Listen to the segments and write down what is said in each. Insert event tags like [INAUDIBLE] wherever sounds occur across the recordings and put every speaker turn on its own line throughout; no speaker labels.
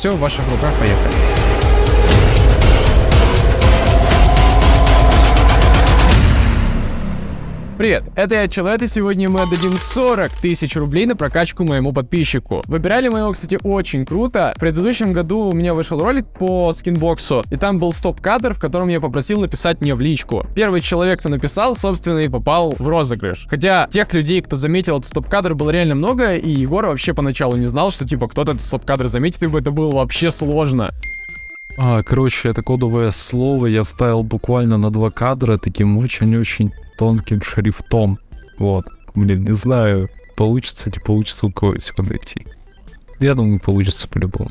Все в ваших руках, поехали. Привет, это я Челет, и сегодня мы отдадим 40 тысяч рублей на прокачку моему подписчику. Выбирали мы его, кстати, очень круто. В предыдущем году у меня вышел ролик по скинбоксу, и там был стоп-кадр, в котором я попросил написать мне в личку. Первый человек, кто написал, собственно, и попал в розыгрыш. Хотя тех людей, кто заметил этот стоп-кадр, было реально много, и Егор вообще поначалу не знал, что, типа, кто-то этот стоп-кадр заметит, ибо это было вообще сложно.
А, короче, это кодовое слово я вставил буквально на два кадра таким очень-очень тонким шрифтом. Вот. Блин, не знаю, получится, не получится у кого секунду идти. Я думаю, получится по-любому.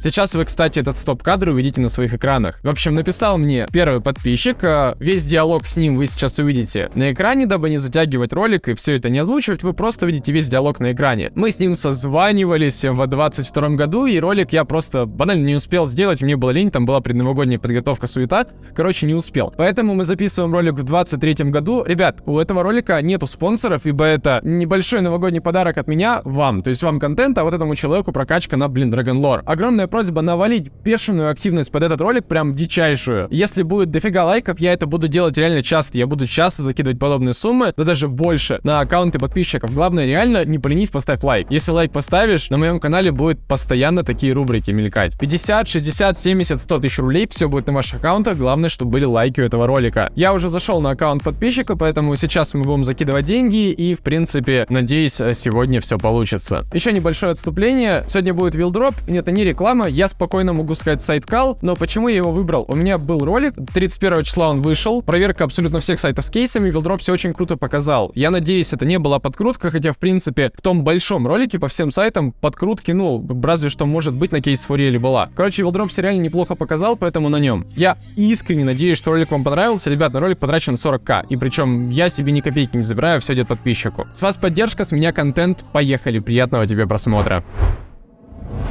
Сейчас вы, кстати, этот стоп-кадр увидите на своих экранах. В общем, написал мне первый подписчик, э, весь диалог с ним вы сейчас увидите на экране, дабы не затягивать ролик и все это не озвучивать, вы просто увидите весь диалог на экране. Мы с ним созванивались в 22 году, и ролик я просто банально не успел сделать, мне было лень, там была предновогодняя подготовка, суета, короче, не успел. Поэтому мы записываем ролик в 23 году. Ребят, у этого ролика нету спонсоров, ибо это небольшой новогодний подарок от меня вам, то есть вам контент, а вот этому человеку прокачка на, блин, Dragon Lore. Огромное просьба навалить бешеную активность под этот ролик, прям дичайшую. Если будет дофига лайков, я это буду делать реально часто. Я буду часто закидывать подобные суммы, да даже больше, на аккаунты подписчиков. Главное, реально, не поленись, поставь лайк. Если лайк поставишь, на моем канале будет постоянно такие рубрики мелькать. 50, 60, 70, 100 тысяч рублей, все будет на ваших аккаунтах. Главное, чтобы были лайки у этого ролика. Я уже зашел на аккаунт подписчика, поэтому сейчас мы будем закидывать деньги и, в принципе, надеюсь, сегодня все получится. Еще небольшое отступление. Сегодня будет вилдроп. Это не реклама, реклама, я спокойно могу сказать сайт Кал, но почему я его выбрал? У меня был ролик, 31 числа он вышел, проверка абсолютно всех сайтов с кейсами, Вилдроп все очень круто показал. Я надеюсь, это не была подкрутка, хотя, в принципе, в том большом ролике по всем сайтам подкрутки, ну, разве что, может быть, на кейс Фуриэле была. Короче, Вилдроп все реально неплохо показал, поэтому на нем. Я искренне надеюсь, что ролик вам понравился. Ребят, на ролик потрачен 40к, и причем я себе ни копейки не забираю, все идет подписчику. С вас поддержка, с меня контент, поехали, приятного тебе просмотра.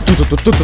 トトト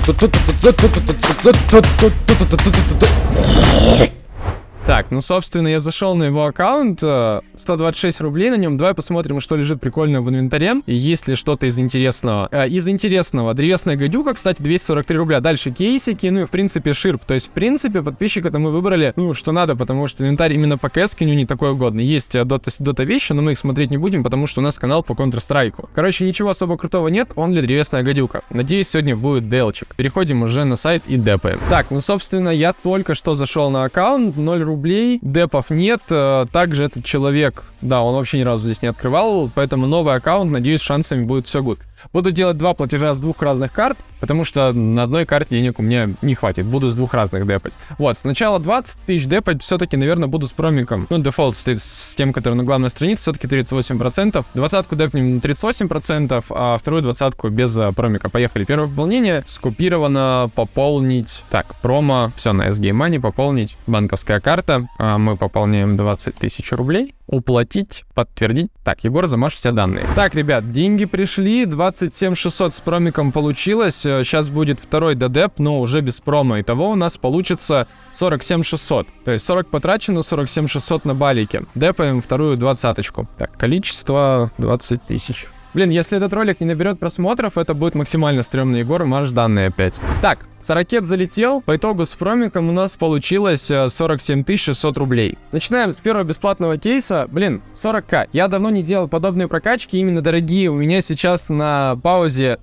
Так, ну, собственно, я зашел на его аккаунт, 126 э, рублей на нем. Давай посмотрим, что лежит прикольно в инвентаре, есть ли что-то из интересного. Э, из интересного, древесная гадюка, кстати, 243 рубля. Дальше кейсики, ну и, в принципе, ширп. То есть, в принципе, подписчика-то мы выбрали, ну, что надо, потому что инвентарь именно по кэскиню не такой угодный. Есть дота, э, дота вещи, но мы их смотреть не будем, потому что у нас канал по Counter-Strike. Короче, ничего особо крутого нет, он ли древесная гадюка. Надеюсь, сегодня будет делчик. Переходим уже на сайт и депаем. Так, ну, собственно, я только что зашел на аккаунт, 0 рублей рублей, депов нет, э, также этот человек, да, он вообще ни разу здесь не открывал, поэтому новый аккаунт, надеюсь, шансами будет все good. Буду делать два платежа с двух разных карт, потому что на одной карте денег у меня не хватит. Буду с двух разных депать. Вот, сначала 20 тысяч депать, все-таки, наверное, буду с промиком. Ну, дефолт стоит с тем, который на главной странице, все-таки 38%. Двадцатку депнем на 38%, а вторую двадцатку без а, промика. Поехали. Первое пополнение скопировано пополнить. Так, промо, все на SG Money, пополнить. Банковская карта. А мы пополняем 20 тысяч рублей. Уплатить, подтвердить. Так, Егор, замажь все данные. Так, ребят, деньги пришли, 27 600 с промиком получилось. Сейчас будет второй додеп, но уже без промо. Итого у нас получится 47 600. То есть 40 потрачено, 47 600 на балике. Депаем вторую двадцаточку. Так, количество 20 тысяч. Блин, если этот ролик не наберет просмотров, это будет максимально стрёмный Егор, марш данные опять. Так, Сорокет залетел. По итогу с промиком у нас получилось 47 э, 600 рублей. Начинаем с первого бесплатного кейса. Блин, 40к. Я давно не делал подобные прокачки, именно дорогие. У меня сейчас на паузе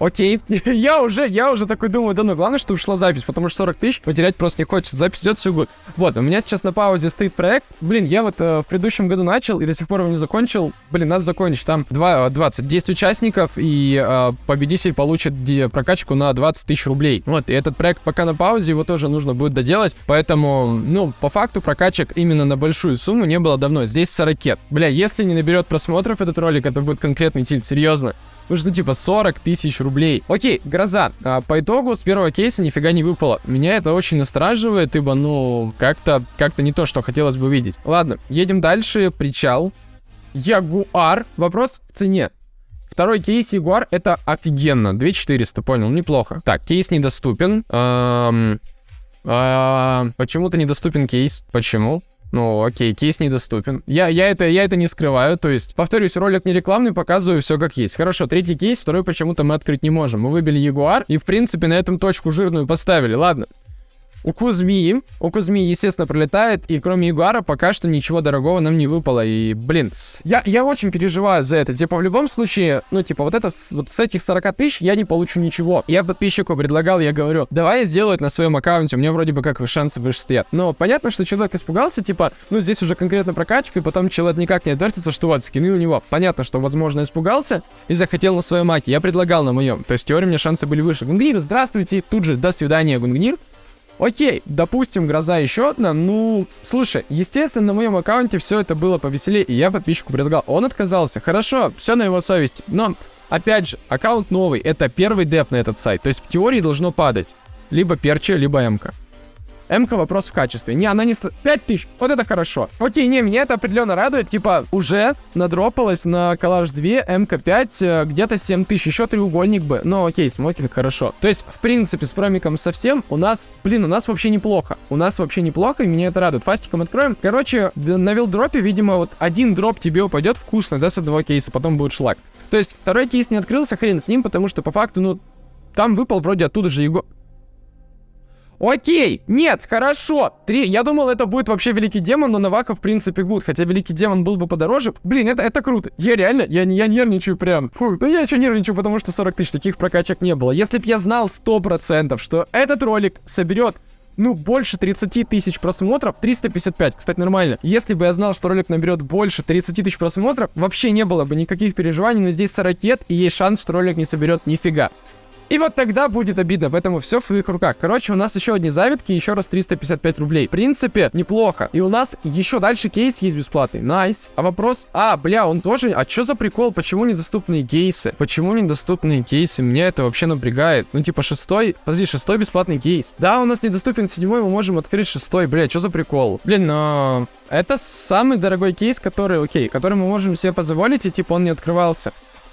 Окей. [LAUGHS] я уже, я уже такой думаю, да ну главное, что ушла запись, потому что 40 тысяч потерять просто не хочется. Запись идет все год. Вот, у меня сейчас на паузе стоит проект. Блин, я вот э, в предыдущем году начал и до сих пор его не закончил. Блин, надо закончить. Там 2, 20, 10 участников и э, победитель получит прокачку на 20 тысяч рублей. Вот, и этот проект пока на паузе, его тоже нужно будет доделать. Поэтому, ну, по факту прокачек именно на большую сумму не было давно. Здесь 40 Бля, если не наберет просмотров этот ролик, это будет конкретный тильт, серьезно. Что, типа, 40 тысяч рублей. Окей, гроза. А, по итогу с первого кейса нифига не выпало. Меня это очень настораживает, ибо, ну, как-то как-то не то, что хотелось бы видеть. Ладно, едем дальше. Причал. Ягуар. Вопрос в цене. Второй кейс Ягуар это офигенно. 2400, понял, неплохо. Так, кейс недоступен. Эм, Почему-то недоступен кейс. Почему? Ну, окей, кейс недоступен. Я, я, это, я это не скрываю, то есть, повторюсь, ролик не рекламный, показываю все как есть. Хорошо, третий кейс, второй почему-то мы открыть не можем. Мы выбили Ягуар и, в принципе, на этом точку жирную поставили. Ладно, у Кузьми, у Кузьми, естественно, пролетает, и кроме Ягуара пока что ничего дорогого нам не выпало. И, блин, я, я очень переживаю за это. Типа, в любом случае, ну, типа, вот это, вот с этих 40 тысяч я не получу ничего. Я подписчику предлагал, я говорю, давай я сделаю это на своем аккаунте, у меня вроде бы как шансы выше стоят. Но понятно, что человек испугался, типа, ну, здесь уже конкретно прокачка, и потом человек никак не отвертится, что вот, скины у него. Понятно, что, возможно, испугался и захотел на своем аке. Я предлагал на моем. То есть, в теории, у меня шансы были выше. Гунгнир, здравствуйте, тут же, до свидания, Гунгнир. Окей, допустим, гроза еще одна. Ну, слушай, естественно, на моем аккаунте все это было повеселее, и я подписчику предлагал. Он отказался. Хорошо, все на его совести. Но, опять же, аккаунт новый. Это первый деп на этот сайт. То есть в теории должно падать. Либо перчи, либо эмка. МК вопрос в качестве. Не, она не... 5 тысяч. Вот это хорошо. Окей, не, меня это определенно радует. Типа, уже надропалось на коллаж 2, МК5, э, где-то 7 тысяч. Еще треугольник бы. Но окей, смокинг хорошо. То есть, в принципе, с промиком совсем у нас... Блин, у нас вообще неплохо. У нас вообще неплохо, и меня это радует. Фастиком откроем. Короче, на вилдропе, видимо, вот один дроп тебе упадет вкусно, да, с одного кейса, потом будет шлак. То есть, второй кейс не открылся, хрен с ним, потому что по факту, ну, там выпал вроде оттуда же его... Окей, нет, хорошо. Три. Я думал, это будет вообще Великий Демон, но Навака, в принципе, гуд. Хотя Великий Демон был бы подороже. Блин, это, это круто. Я реально, я, я нервничаю прям. Фу, ну я еще нервничаю, потому что 40 тысяч таких прокачек не было. Если б я знал 100%, что этот ролик соберет ну, больше 30 тысяч просмотров, 355, кстати, нормально. Если бы я знал, что ролик наберет больше 30 тысяч просмотров, вообще не было бы никаких переживаний, но здесь 40 и есть шанс, что ролик не соберет нифига. И вот тогда будет обидно, поэтому все в своих руках. Короче, у нас еще одни завитки, еще раз 355 рублей. В принципе, неплохо. И у нас еще дальше кейс есть бесплатный. Nice. А вопрос... А, бля, он тоже... А что за прикол? Почему недоступные кейсы? Почему недоступные кейсы? Меня это вообще напрягает. Ну, типа, шестой... Подожди, шестой бесплатный кейс. Да, у нас недоступен седьмой, мы можем открыть шестой. Бля, что за прикол? Блин, но... Это самый дорогой кейс, который, окей, который мы можем себе позволить, и типа он не открывался.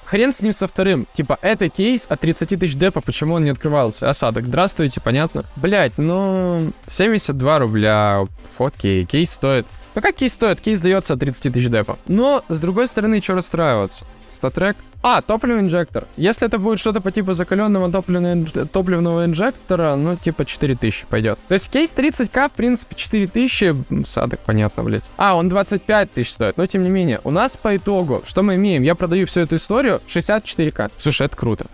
Хрен с ним со вторым. Типа, это кейс от 30 тысяч депа, почему он не открывался? Осадок, здравствуйте, понятно? Блять, ну... 72 рубля. Окей, кейс стоит... Ну как кейс стоит? Кейс дается от 30 тысяч депа. Но, с другой стороны, что расстраиваться? Статрек. А, топливный инжектор. Если это будет что-то по типу закаленного топливного, топливного инжектора, ну, типа 4000 пойдет. То есть кейс 30к, в принципе, 4000, садок, понятно, блядь. А, он 25 тысяч стоит, но тем не менее. У нас по итогу, что мы имеем? Я продаю всю эту историю 64к. Слушай, это круто.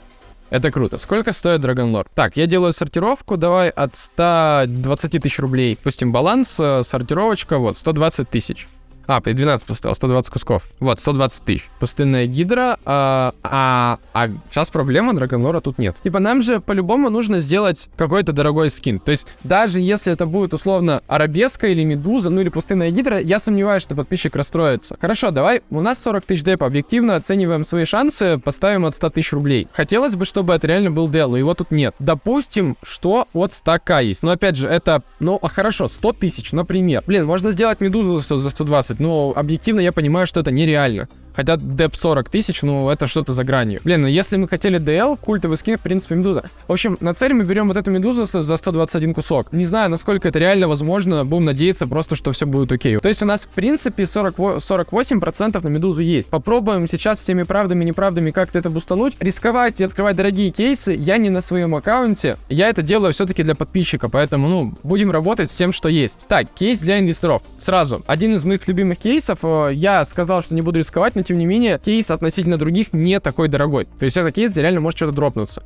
Это круто. Сколько стоит Dragon Lord? Так, я делаю сортировку. Давай от 120 тысяч рублей. Пустим баланс. Э, сортировочка, вот, 120 тысяч. А, 12 поставил, 120 кусков. Вот, 120 тысяч. Пустынная гидра. А, а, а сейчас проблема, Драгонлора тут нет. Типа, нам же по-любому нужно сделать какой-то дорогой скин. То есть, даже если это будет условно арабеска или медуза, ну или пустынная гидра, я сомневаюсь, что подписчик расстроится. Хорошо, давай, у нас 40 тысяч депа. Объективно оцениваем свои шансы, поставим от 100 тысяч рублей. Хотелось бы, чтобы это реально был дел, но его тут нет. Допустим, что от 100к есть. Но опять же, это, ну, а хорошо, 100 тысяч, например. Блин, можно сделать медузу за 120 15, но объективно я понимаю, что это нереально. Хотя деп 40 тысяч, ну это что-то за гранью. Блин, ну если мы хотели DL, культовый скин, в принципе, медуза. В общем, на цель мы берем вот эту медузу за 121 кусок. Не знаю, насколько это реально возможно, будем надеяться просто, что все будет окей. То есть у нас, в принципе, 40, 48% на медузу есть. Попробуем сейчас всеми правдами и неправдами как-то это бустануть. Рисковать и открывать дорогие кейсы я не на своем аккаунте. Я это делаю все-таки для подписчика, поэтому, ну, будем работать с тем, что есть. Так, кейс для инвесторов. Сразу. Один из моих любимых кейсов. Э, я сказал, что не буду рисковать, но тем не менее, кейс относительно других не такой дорогой. То есть этот кейс где реально может что-то дропнуться.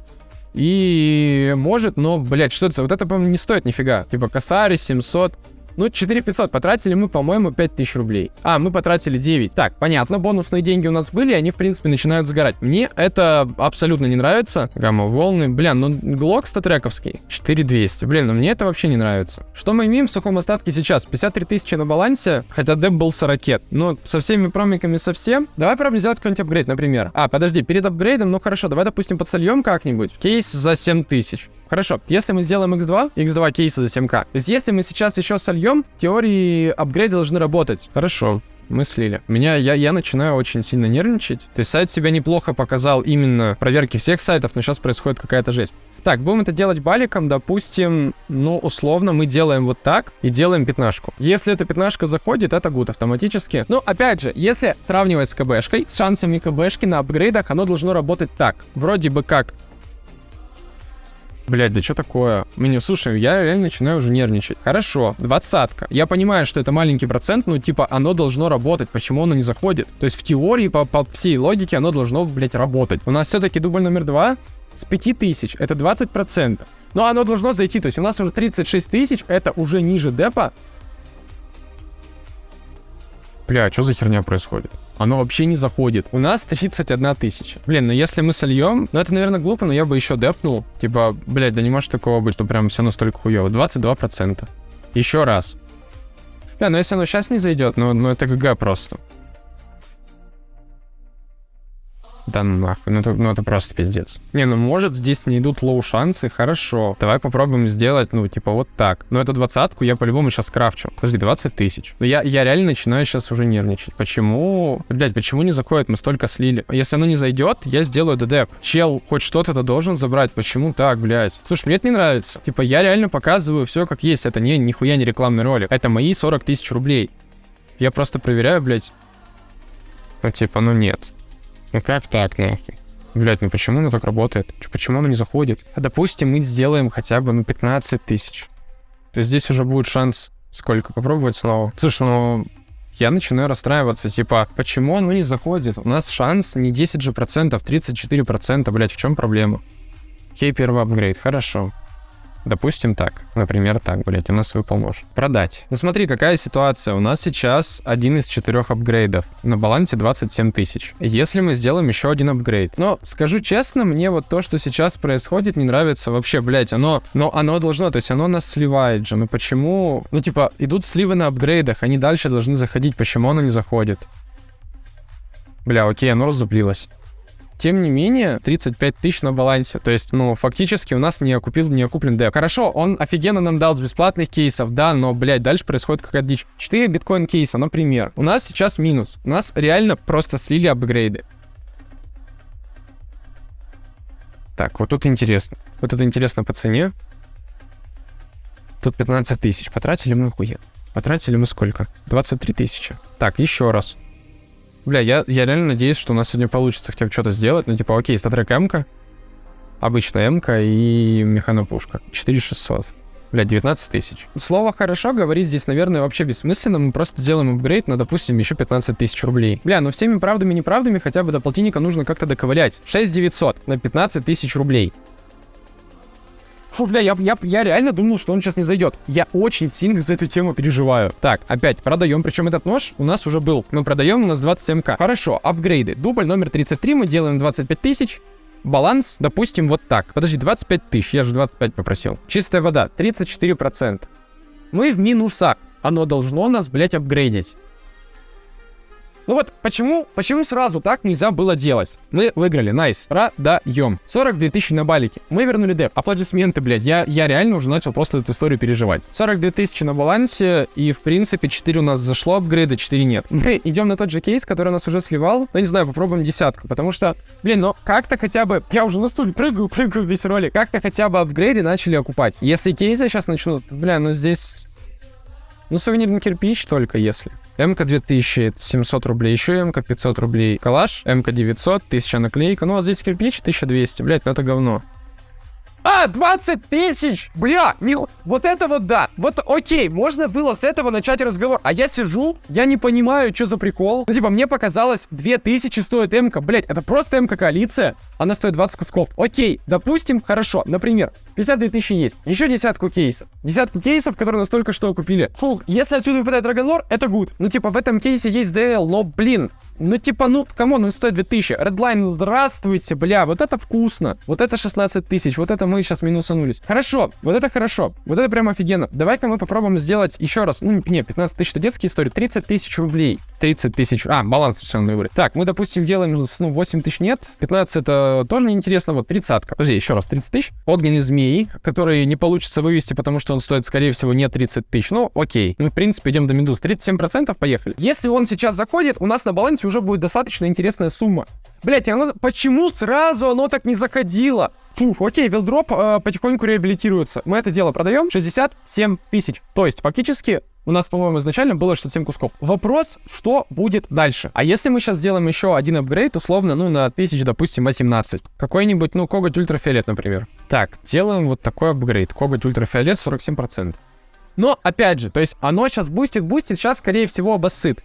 И может, но, блядь, что это? Вот это, по-моему, не стоит нифига. Типа косарь 700. Ну, 4500 потратили мы, по-моему, 5000 рублей. А, мы потратили 9. Так, понятно, бонусные деньги у нас были, они, в принципе, начинают сгорать. Мне это абсолютно не нравится. Гамма-волны. Блин, ну, глок статрековский. 4200. Блин, ну мне это вообще не нравится. Что мы имеем в сухом остатке сейчас? 53 тысячи на балансе, хотя деп был 40. Ну, со всеми промиками совсем. Давай попробуем сделать какой-нибудь апгрейд, например. А, подожди, перед апгрейдом, ну хорошо, давай, допустим, подсольем как-нибудь. Кейс за 7000. Хорошо, если мы сделаем x2, x2 кейсы за 7к, то есть если мы сейчас еще сольем, в теории апгрейды должны работать. Хорошо. мы слили. Меня, я, я начинаю очень сильно нервничать. То есть сайт себя неплохо показал именно проверки всех сайтов, но сейчас происходит какая-то жесть. Так, будем это делать баликом, допустим, ну, условно, мы делаем вот так и делаем пятнашку. Если эта пятнашка заходит, это гуд автоматически. Ну, опять же, если сравнивать с КБшкой, с шансами КБшки на апгрейдах, оно должно работать так. Вроде бы как Блять, да что такое? Мне, слушай, я реально начинаю уже нервничать. Хорошо, двадцатка. Я понимаю, что это маленький процент, но типа оно должно работать. Почему оно не заходит? То есть в теории, по, по всей логике, оно должно, блять, работать. У нас все-таки дубль номер два с 5000. Это 20%. Но оно должно зайти. То есть у нас уже 36 тысяч. Это уже ниже депа. Бля, что за херня происходит? Оно вообще не заходит. У нас 31 тысяча. Блин, ну если мы сольем, ну это, наверное, глупо, но я бы еще депнул. Типа, блядь, да не может такого быть, что прям все настолько хуево. 22%. Еще раз. Бля, ну если оно сейчас не зайдет, ну, ну это ГГ просто. Да нахуй, ну это, ну это просто пиздец. Не, ну может здесь не идут low шансы, хорошо. Давай попробуем сделать, ну типа вот так. Но эту двадцатку я по-любому сейчас крафчу. Подожди, 20 тысяч. Но я, я реально начинаю сейчас уже нервничать. Почему? Блять, почему не заходит? Мы столько слили. Если оно не зайдет, я сделаю ДД. Чел хоть что-то-то должен забрать. Почему так, блядь? Слушай, мне это не нравится. Типа я реально показываю все как есть. Это не нихуя не рекламный ролик. Это мои 40 тысяч рублей. Я просто проверяю, блядь. Ну типа, ну нет. Ну как так, нахуй? Блять, ну почему оно так работает? Почему оно не заходит? А допустим, мы сделаем хотя бы, ну, 15 тысяч. То есть здесь уже будет шанс сколько? Попробовать снова. Слушай, ну, я начинаю расстраиваться, типа, почему оно не заходит? У нас шанс не 10 же процентов, 34 процента, блядь, в чем проблема? Окей, первый апгрейд, хорошо. Допустим так. Например, так, блять, у нас выпал нож. Продать. Ну смотри, какая ситуация. У нас сейчас один из четырех апгрейдов. На балансе 27 тысяч. Если мы сделаем еще один апгрейд. Но, скажу честно, мне вот то, что сейчас происходит, не нравится вообще, блять. Оно, но оно должно, то есть оно нас сливает же. Ну почему? Ну типа, идут сливы на апгрейдах, они дальше должны заходить. Почему оно не заходит? Бля, окей, оно разуплилось. Тем не менее, 35 тысяч на балансе. То есть, ну, фактически у нас не окупил, не окуплен деп. Хорошо, он офигенно нам дал бесплатных кейсов, да, но, блядь, дальше происходит какая-то дичь. 4 биткоин кейса, например. У нас сейчас минус. У нас реально просто слили апгрейды. Так, вот тут интересно. Вот тут интересно по цене. Тут 15 тысяч. Потратили мы хуя. Потратили мы сколько? 23 тысячи. Так, еще раз. Бля, я, я реально надеюсь, что у нас сегодня получится хотя бы что-то сделать. Ну, типа, окей, статрек м обычная м и механопушка. 4600. Бля, 19 тысяч. Слово «хорошо» говорить здесь, наверное, вообще бессмысленно. Мы просто делаем апгрейд на, допустим, еще 15 тысяч рублей. Бля, ну всеми правдами и неправдами хотя бы до полтинника нужно как-то доковылять. 6900 на 15 тысяч рублей. Фу, бля, я, я, я реально думал, что он сейчас не зайдет. Я очень сильно за эту тему переживаю. Так, опять продаем. Причем этот нож у нас уже был. Мы продаем, у нас 27к. Хорошо, апгрейды. Дубль номер 33 мы делаем 25 тысяч. Баланс, допустим, вот так. Подожди, 25 тысяч, я же 25 попросил. Чистая вода, 34%. Мы в минусах. Оно должно нас, блять, апгрейдить. Ну вот, почему, почему сразу так нельзя было делать? Мы выиграли, найс. Продаем. 42 тысячи на балике. Мы вернули деп. Аплодисменты, блядь. Я, я реально уже начал просто эту историю переживать. 42 тысячи на балансе, и в принципе 4 у нас зашло апгрейда, 4 нет. [LAUGHS] Мы идем на тот же кейс, который нас уже сливал. Ну, не знаю, попробуем десятку, потому что, блин, ну как-то хотя бы... Я уже на стуле прыгаю, [LAUGHS] прыгаю весь ролик. Как-то хотя бы апгрейды начали окупать. Если кейсы сейчас начнут, бля, ну здесь... Ну, сувенирный кирпич только если. МК 2700 рублей, еще МК 500 рублей. Калаш, МК 900, 1000 наклейка. Ну, вот здесь кирпич 1200, блядь, ну это говно. А, 20 тысяч! Бля, не... вот это вот да. Вот окей, можно было с этого начать разговор. А я сижу, я не понимаю, что за прикол. Ну, типа, мне показалось, 2000 стоит МК. Блять, это просто МК коалиция. Она стоит 20 кусков. Окей, допустим, хорошо. Например, 52 тысячи есть. Еще десятку кейсов. Десятку кейсов, которые нас только что купили. Фу, если отсюда выпадает Драгонлор, это good. Ну, типа, в этом кейсе есть DL, но, блин, ну, типа, ну, come on, он стоит 2000. Redline, здравствуйте, бля, вот это вкусно. Вот это 16 тысяч, вот это мы сейчас минусанулись. Хорошо, вот это хорошо. Вот это прям офигенно. Давай-ка мы попробуем сделать еще раз. Ну, не, 15 тысяч это детские истории, 30 тысяч рублей. 30 тысяч. А, баланс совершенно выбрать. Так, мы, допустим, делаем, ну, 8 тысяч нет. 15 это тоже неинтересно. Вот 30 -ка. Подожди, еще раз, 30 тысяч. Огненный змей, который не получится вывести, потому что он стоит, скорее всего, не 30 тысяч. Ну, окей. Мы, в принципе, идем до медуз. 37% поехали. Если он сейчас заходит, у нас на балансе уже будет достаточно интересная сумма. Блять, оно... почему сразу оно так не заходило? Фух, окей, вилдроп э, потихоньку реабилитируется. Мы это дело продаем 67 тысяч. То есть, фактически, у нас, по-моему, изначально было 67 кусков. Вопрос, что будет дальше? А если мы сейчас сделаем еще один апгрейд, условно, ну, на 1000, допустим, 18. Какой-нибудь, ну, коготь ультрафиолет, например. Так, делаем вот такой апгрейд. Коготь ультрафиолет 47%. Но, опять же, то есть оно сейчас бустит, бустит, сейчас, скорее всего, обоссыт.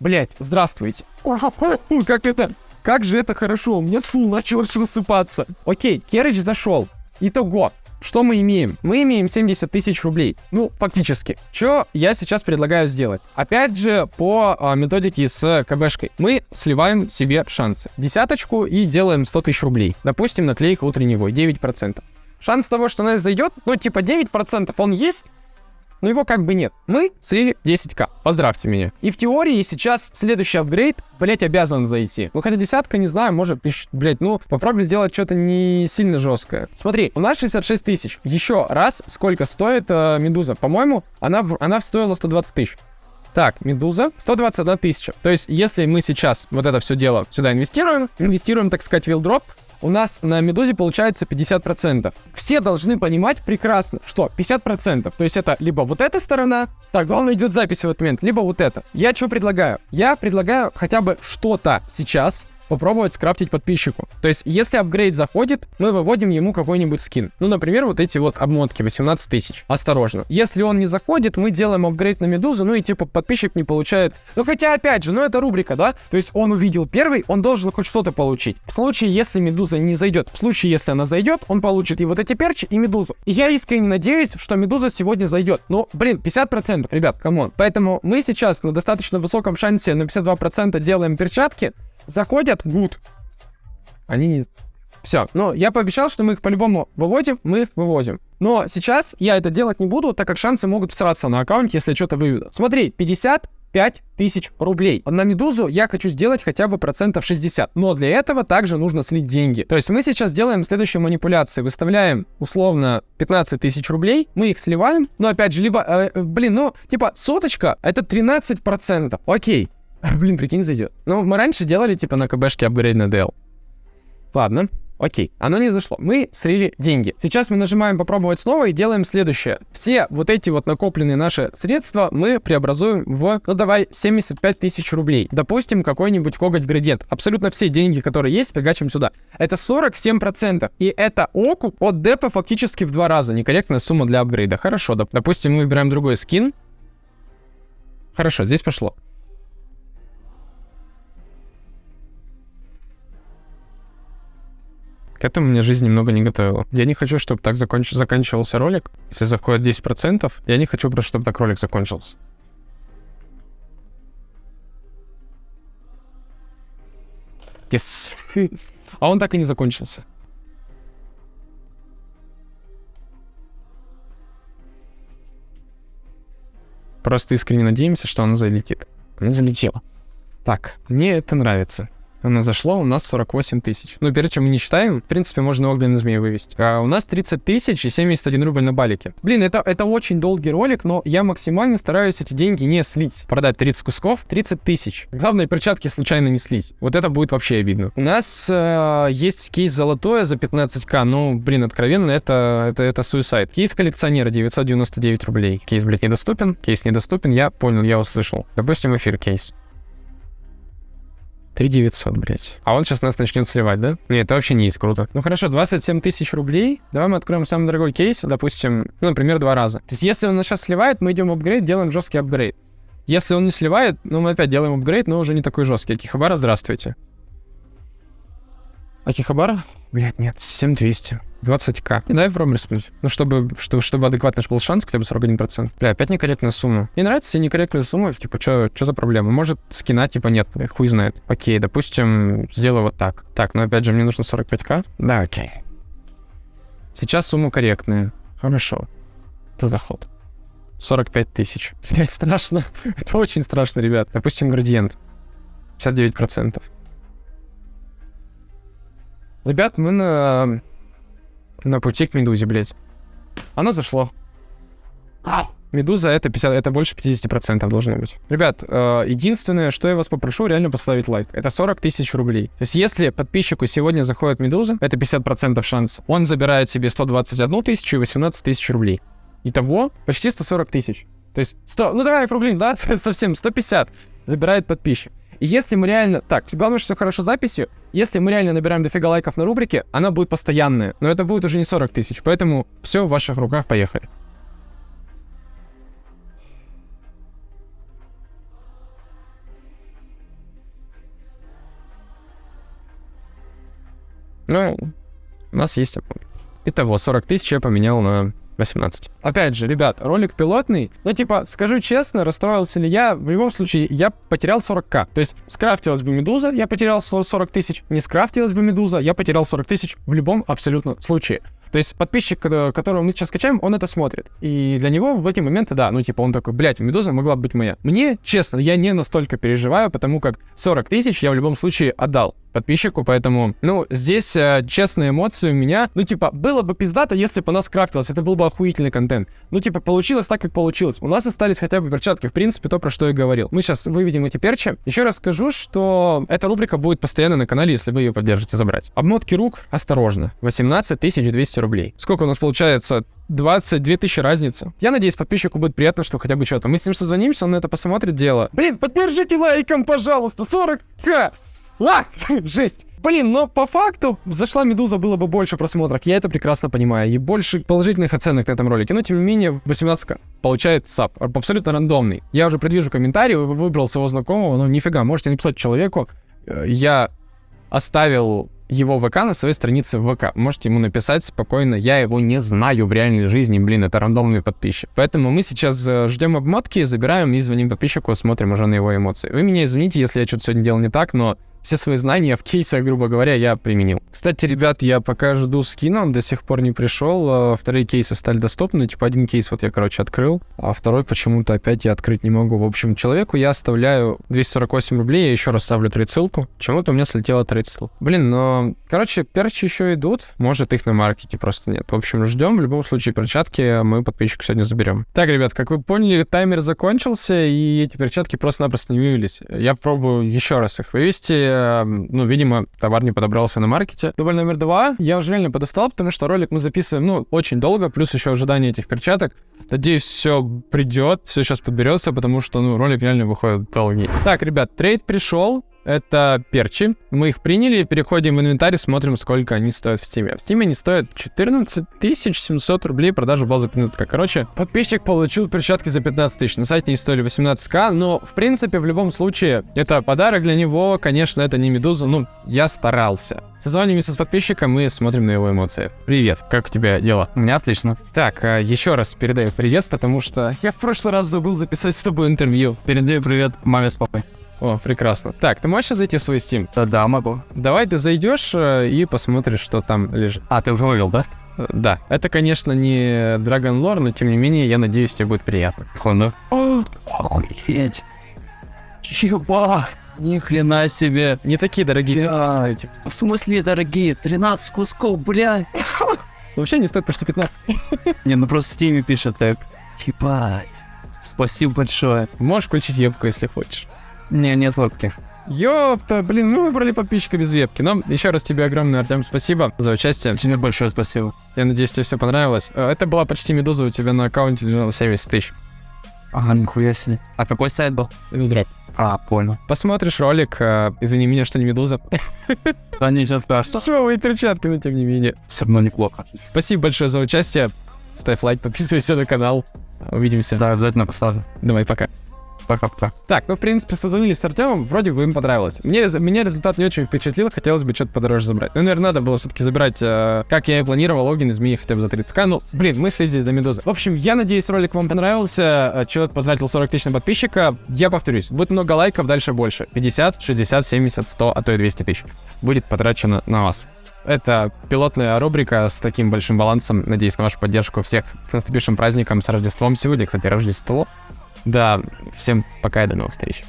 Блять, здравствуйте. [LAUGHS] Как это? Как же это хорошо, у меня фул начал рассыпаться. Окей, Керридж зашел. Итого, что мы имеем? Мы имеем 70 тысяч рублей. Ну, фактически. Что я сейчас предлагаю сделать? Опять же, по а, методике с КБшкой. Мы сливаем себе шансы. Десяточку и делаем 100 тысяч рублей. Допустим, наклейка утреннего 9%. Шанс того, что она зайдет, ну, типа 9% он есть, но его как бы нет. Мы слили 10к. Поздравьте меня. И в теории сейчас следующий апгрейд, блять, обязан зайти. Ну, хотя десятка, не знаю, может, блять, ну, попробуй сделать что-то не сильно жесткое. Смотри, у нас 66 тысяч. Еще раз, сколько стоит э, Медуза? По-моему, она, она стоила 120 тысяч. Так, Медуза, 121 тысяча. То есть, если мы сейчас вот это все дело сюда инвестируем, инвестируем, так сказать, вилдроп, у нас на Медузе получается 50%. Все должны понимать прекрасно, что 50%, то есть это либо вот эта сторона, так, главное идет запись в этот момент, либо вот это. Я что предлагаю? Я предлагаю хотя бы что-то сейчас попробовать скрафтить подписчику. То есть, если апгрейд заходит, мы выводим ему какой-нибудь скин. Ну, например, вот эти вот обмотки 18 тысяч. Осторожно. Если он не заходит, мы делаем апгрейд на медузу, ну и типа подписчик не получает. Ну, хотя, опять же, ну это рубрика, да? То есть, он увидел первый, он должен хоть что-то получить. В случае, если медуза не зайдет, в случае, если она зайдет, он получит и вот эти перчи, и медузу. И я искренне надеюсь, что медуза сегодня зайдет. Ну, блин, 50%, ребят, come on. Поэтому мы сейчас на достаточно высоком шансе на 52% делаем перчатки, заходят, гуд. Они не... Все. Но я пообещал, что мы их по-любому выводим, мы их вывозим. Но сейчас я это делать не буду, так как шансы могут всраться на аккаунте, если что-то выведу. Смотри, 55 тысяч рублей. На Медузу я хочу сделать хотя бы процентов 60. Но для этого также нужно слить деньги. То есть мы сейчас делаем следующие манипуляции. Выставляем условно 15 тысяч рублей, мы их сливаем. Но опять же, либо, э, э блин, ну, типа соточка это 13 процентов. Окей. [LAUGHS] Блин, прикинь, зайдет. Ну, мы раньше делали, типа, на КБшке апгрейд на DL. Ладно, окей. Оно не зашло. Мы слили деньги. Сейчас мы нажимаем попробовать снова и делаем следующее. Все вот эти вот накопленные наши средства мы преобразуем в, ну давай, 75 тысяч рублей. Допустим, какой-нибудь коготь градиент. Абсолютно все деньги, которые есть, фигачим сюда. Это 47%. И это окуп от депа фактически в два раза. Некорректная сумма для апгрейда. Хорошо, доп допустим, мы выбираем другой скин. Хорошо, здесь пошло. К этому мне жизнь немного не готовила. Я не хочу, чтобы так законч... заканчивался ролик. Если заходит 10%, я не хочу просто, чтобы так ролик закончился. Yes. [LAUGHS] а он так и не закончился. Просто искренне надеемся, что оно залетит. Оно залетело. Так, мне это нравится. Оно зашло, у нас 48 тысяч. Ну, перед чем мы не считаем, в принципе, можно огненный змеи вывести. А у нас 30 тысяч и 71 рубль на балике. Блин, это, это очень долгий ролик, но я максимально стараюсь эти деньги не слить. Продать 30 кусков, 30 тысяч. Главное, перчатки случайно не слить. Вот это будет вообще обидно. У нас э, есть кейс золотое за 15к, ну, блин, откровенно, это, это, это суицид. Кейс коллекционера 999 рублей. Кейс, блядь, недоступен. Кейс недоступен, я понял, я услышал. Допустим, эфир кейс. 3 900, блядь. А он сейчас нас начнет сливать, да? Нет, это вообще не есть круто. Ну хорошо, 27 тысяч рублей. Давай мы откроем самый дорогой кейс, допустим, ну, например, два раза. То есть если он нас сейчас сливает, мы идем в апгрейд, делаем жесткий апгрейд. Если он не сливает, ну, мы опять делаем апгрейд, но уже не такой жесткий. Акихабара, здравствуйте. Акихабара? Блять, нет, 7200. 20к. И попробуем рискнуть. Ну, чтобы, чтобы, чтобы адекватный был шанс, хотя бы 41%. Бля, опять некорректная сумма. Мне нравится все некорректные суммы, типа, что за проблема? Может, скина, типа, нет, хуй знает. Окей, допустим, сделаю вот так. Так, но опять же, мне нужно 45к. Да, окей. Сейчас сумма корректная. Хорошо. Это заход. 45 тысяч. [LAUGHS] Блять, страшно. [LAUGHS] Это очень страшно, ребят. Допустим, градиент. 59%. Ребят, мы на... На пути к Медузе, блядь. Оно зашло. Медуза это 50, это больше 50% должно быть. Ребят, э, единственное, что я вас попрошу, реально поставить лайк. Это 40 тысяч рублей. То есть, если подписчику сегодня заходит Медуза, это 50% шанс. Он забирает себе 121 тысячу и 18 тысяч рублей. Итого почти 140 тысяч. То есть 100, ну давай округлим, да, [LAUGHS] совсем 150 забирает подписчик. И если мы реально... Так, главное, что все хорошо с записью. Если мы реально набираем дофига лайков на рубрике, она будет постоянная. Но это будет уже не 40 тысяч. Поэтому все в ваших руках, поехали. Ну, у нас есть. Итого, 40 тысяч я поменял на 18. Опять же, ребят, ролик пилотный. Ну, типа, скажу честно, расстроился ли я? В любом случае, я потерял 40к. То есть, скрафтилась бы медуза, я потерял 40 тысяч. Не скрафтилась бы медуза, я потерял 40 тысяч в любом абсолютно случае. То есть подписчик, которого мы сейчас скачаем, он это смотрит. И для него в эти моменты, да, ну типа он такой, блядь, Медуза могла быть моя. Мне, честно, я не настолько переживаю, потому как 40 тысяч я в любом случае отдал подписчику, поэтому, ну, здесь э, честные эмоции у меня, ну, типа, было бы пиздато, если бы у нас крафтилось, это был бы охуительный контент. Ну, типа, получилось так, как получилось. У нас остались хотя бы перчатки, в принципе, то, про что я говорил. Мы сейчас выведем эти перчи. Еще раз скажу, что эта рубрика будет постоянно на канале, если вы ее поддержите забрать. Обмотки рук, осторожно, 18 200 рублей. Сколько у нас получается? 22 тысячи разница. Я надеюсь, подписчику будет приятно, что хотя бы что-то. Мы с ним созвонимся, он на это посмотрит дело. Блин, поддержите лайком, пожалуйста, 40к! А, [LAUGHS] жесть. Блин, но по факту зашла Медуза, было бы больше просмотров. Я это прекрасно понимаю. И больше положительных оценок на этом ролике. Но, тем не менее, 18 получает сап. Абсолютно рандомный. Я уже предвижу комментарий, выбрал своего знакомого. Ну, нифига, можете написать человеку. Э, я оставил его ВК на своей странице ВК. Можете ему написать спокойно, я его не знаю в реальной жизни, блин, это рандомный подписчик. Поэтому мы сейчас э, ждем обмотки, забираем и звоним подписчику, смотрим уже на его эмоции. Вы меня извините, если я что-то сегодня делал не так, но все свои знания в кейсах, грубо говоря, я применил. Кстати, ребят, я пока жду скина, он до сих пор не пришел. А вторые кейсы стали доступны. Типа один кейс вот я, короче, открыл, а второй почему-то опять я открыть не могу. В общем, человеку я оставляю 248 рублей, я еще раз ставлю 3 ссылку. Почему-то у меня слетело 30 ссылок. Блин, но... Короче, перчи еще идут. Может, их на маркете просто нет. В общем, ждем. В любом случае, перчатки мы подписчику сегодня заберем. Так, ребят, как вы поняли, таймер закончился, и эти перчатки просто-напросто не вывелись. Я пробую еще раз их вывести Эм, ну, видимо, товар не подобрался на маркете. Дубль номер два я уже реально подостал, потому что ролик мы записываем, ну, очень долго, плюс еще ожидание этих перчаток. Надеюсь, все придет, все сейчас подберется, потому что, ну, ролик реально выходит долгий. Так, ребят, трейд пришел, это перчи. Мы их приняли, переходим в инвентарь, смотрим, сколько они стоят в стиме. В стиме они стоят 14 700 рублей, продажа базы пинетка. Короче, подписчик получил перчатки за 15 тысяч. На сайте они стоили 18к, но, в принципе, в любом случае, это подарок для него. Конечно, это не медуза, ну, я старался. Созваниваемся с подписчиком и смотрим на его эмоции. Привет, как у тебя дела?
У меня отлично.
Так, а, еще раз передаю привет, потому что я в прошлый раз забыл записать с тобой интервью.
Передаю привет маме с папой.
О, прекрасно. Так, ты можешь зайти в свой Steam?
Да, да, могу.
Давай ты зайдешь э, и посмотришь, что там лежит.
А, ты уже вывел, да?
Э, да. Это, конечно, не Dragon Lore, но тем не менее, я надеюсь, тебе будет приятно.
Хонда. Охуеть. Чеба. Ни хрена себе.
Не такие дорогие.
Блядь. В смысле дорогие? 13 кусков, блядь.
Вообще не стоит почти 15. [LAUGHS]
Не, ну просто в Steam пишет так. Ебать. Спасибо большое.
Можешь включить ебку, если хочешь.
Не, нет вебки.
Ёпта, блин, мы выбрали подписчика без вебки. Но еще раз тебе огромное, Артем, спасибо за участие.
Тебе большое спасибо.
Я надеюсь, тебе все понравилось. Э, это была почти медуза, у тебя на аккаунте лежало 70 тысяч.
Ага, нихуя себе. А какой сайт был?
Вилдроп.
А, понял.
Посмотришь ролик, э, извини меня, что не медуза.
Да ничего страшного.
Шоу перчатки, но тем не менее.
Все равно неплохо.
Спасибо большое за участие. Ставь лайк, подписывайся на канал. Увидимся.
Да, обязательно поставлю.
Давай, пока
пока-пока.
Так, ну, в принципе, созвонились с Артемом, вроде бы им понравилось. Мне, меня результат не очень впечатлил, хотелось бы что-то подороже забрать. Ну, наверное, надо было все-таки забирать, э, как я и планировал, логин изменить хотя бы за 30к. Ну, блин, мы шли здесь до Медузы. В общем, я надеюсь, ролик вам понравился. Э, человек потратил 40 тысяч на подписчика. Я повторюсь, будет много лайков, дальше больше. 50, 60, 70, 100, а то и 200 тысяч. Будет потрачено на вас. Это пилотная рубрика с таким большим балансом. Надеюсь на вашу поддержку. Всех с наступившим праздником, с Рождеством сегодня, кстати, Рождество. Да, всем пока и до новых встреч.